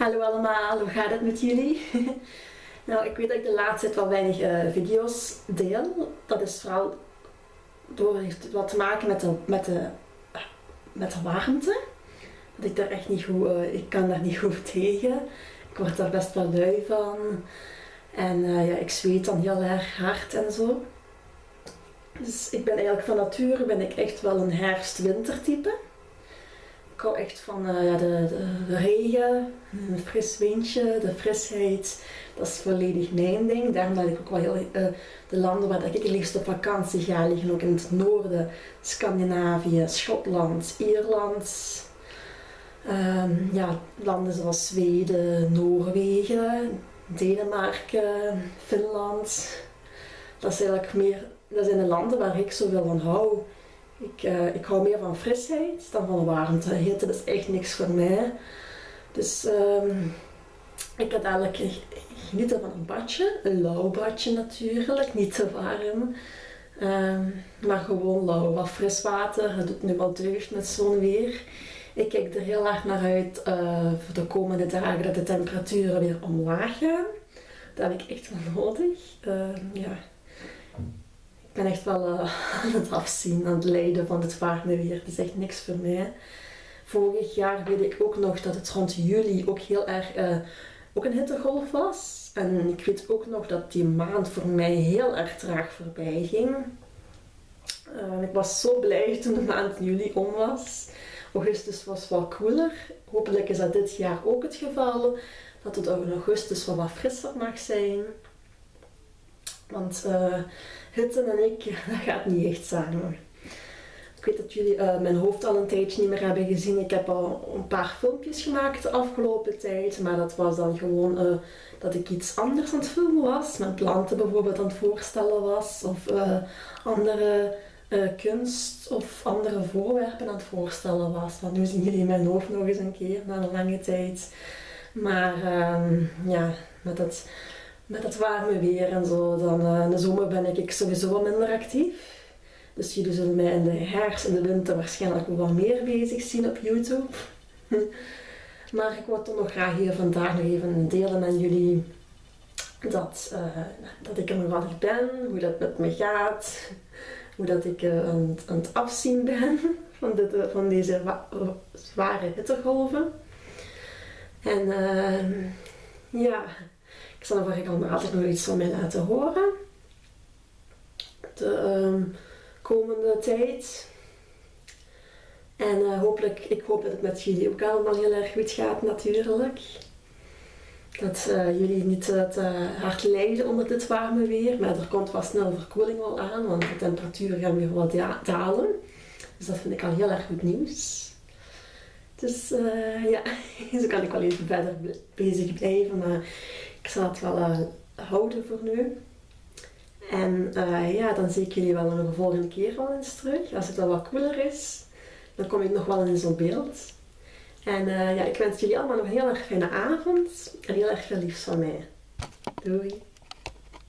Hallo allemaal, hoe gaat het met jullie? nou, ik weet dat ik de laatste tijd wel weinig uh, video's deel. Dat is vooral door heeft wat te maken met de, met de, met de warmte. Dat ik daar echt niet goed, uh, ik kan daar niet goed tegen. Ik word daar best wel lui van. En uh, ja, ik zweet dan heel erg hard en zo. Dus ik ben eigenlijk van nature ben ik echt wel een herfst-wintertype ik hou echt van ja, de, de, regen, een fris windje, de frisheid. Dat is volledig mijn ding. Daarom dat ik ook wel heel, uh, de landen waar ik het liefst op vakantie ga liggen ook in het noorden. Scandinavië, Schotland, Ierland. Um, ja, landen zoals Zweden, Noorwegen, Denemarken, Finland. Dat, is eigenlijk meer, dat zijn de landen waar ik zoveel van hou. Ik, uh, ik hou meer van frisheid dan van warmte. Hitte is echt niks voor mij. Dus um, ik had eigenlijk genieten van een badje. Een lauw badje natuurlijk, niet te warm. Um, maar gewoon lauw, wat fris water. Het doet nu wel deugd met zo'n weer. Ik kijk er heel erg naar uit uh, voor de komende dagen dat de temperaturen weer omlaag gaan. Dat heb ik echt wel nodig. Uh, ja ik ben echt wel uh, aan het afzien, aan het lijden van het warme weer. Het is echt niks voor mij. Vorig jaar weet ik ook nog dat het rond juli ook heel erg uh, ook een hittegolf was. En ik weet ook nog dat die maand voor mij heel erg traag voorbij ging. Ik was zo blij toen de maand juli om was. Augustus was wat koeler. Hopelijk is dat dit jaar ook het geval. Dat het in augustus wel wat frisser mag zijn. Want uh, Hitte en ik, dat gaat niet echt samen. Ik weet dat jullie uh, mijn hoofd al een tijdje niet meer hebben gezien. Ik heb al een paar filmpjes gemaakt de afgelopen tijd. Maar dat was dan gewoon uh, dat ik iets anders aan het filmen was. Mijn planten bijvoorbeeld aan het voorstellen was. Of andere kunst of andere voorwerpen aan het voorstellen was. Want nu zien jullie mijn hoofd nog eens een keer na een lange tijd. Maar uh, ja, met het met het warme weer en zo, dan uh, in de zomer ben ik sowieso wat minder actief. Dus jullie zullen mij in de herfst en de winter waarschijnlijk wat meer bezig zien op YouTube. maar ik wil toch nog graag hier vandaag nog even delen met jullie dat, uh, dat ik er altijd ben, hoe dat met me gaat, hoe dat ik uh, aan, aan, het afzien ben van, van deze zware hittegolven. En ja, ik zal er allemaal altijd nog iets van mij laten horen. De um, komende tijd. En uh, hopelijk, ik hoop dat het met jullie ook allemaal heel erg goed gaat natuurlijk. Dat uh, jullie niet te hard lijden onder dit warme weer. Maar er komt wel snel verkoeling wel aan, want de temperaturen gaan weer wat dalen. Dus dat vind ik al heel erg goed nieuws. Dus ja, zo kan ik wel even verder bezig blijven. Maar ik zal het wel uh, houden voor nu. En uh, ja, dan zie ik jullie wel een volgende keer wel eens terug. Als het al wat cooler is, dan kom ik nog wel in zo'n beeld. En uh, ja, ik wens jullie allemaal nog een heel erg fijne avond en heel erg veel liefs van mij. Doei!